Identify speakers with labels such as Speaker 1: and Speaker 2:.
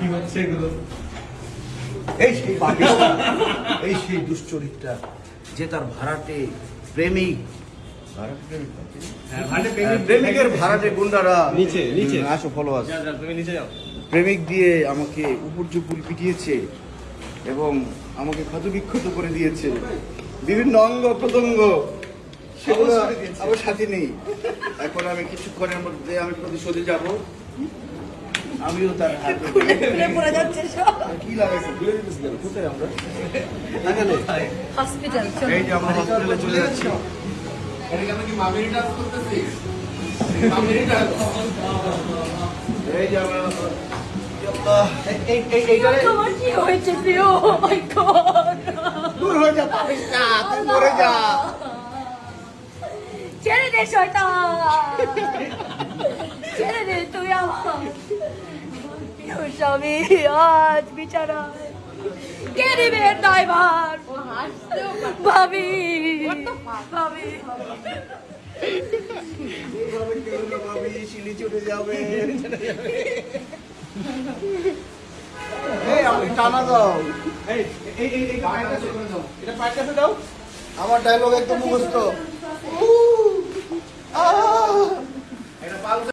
Speaker 1: কি হচ্ছে এগুলো?
Speaker 2: এই সেই এই সেই দুশ্চরিত্রা যে তার ভাড়াটে প্রেমিক। ভাড়াটে প্রেমিক? নাকি?
Speaker 1: হ্যাঁ, ভাড়াটে
Speaker 2: হ্যাঁ,
Speaker 1: প্রেমিক-
Speaker 2: প্রেমিকের ভাড়াটে গুন্ডারা।
Speaker 1: নিচে, নিচে।
Speaker 2: আসো ফলো আস
Speaker 1: যা, যা, তুমি নিচে যাও।
Speaker 2: প্রেমিক দিয়ে আমাকে উপর জুপুর পিটিয়েছে এবং আমাকে ক্ষত বিক্ষত করে দিয়েছে। বিভিন্ন অঙ্গ প্রত্যঙ্গ। সেগুলো। আমার সাথে নেই। এখন আমি কিছুক্ষণের মধ্যে আমি প্রতিশোধে যাব। আমিও তার হাত
Speaker 3: খুলে পড়ে যাচ্ছে সব।
Speaker 2: কি লাগাইছে ঘুরে দিতেছি কেন? কোথায় আমরা?
Speaker 3: হসপিটাল
Speaker 2: এই যে আমরা হসপিটালে চলে যাচ্ছি। এই যে আমরা আল্লাহ, এই- এই এই এইটারে
Speaker 3: তোমার কি হয়েছে প্রিয়? মাই গড
Speaker 2: দূর হয়ে যা পারিস না তুই মরে যা।
Speaker 3: ছেড়ে দে শয়তান।
Speaker 2: এই
Speaker 1: পায়ের কাছে দাও এটা পায়ের কাছে দাও
Speaker 2: আমার ডায়লগ একদম মুখস্থ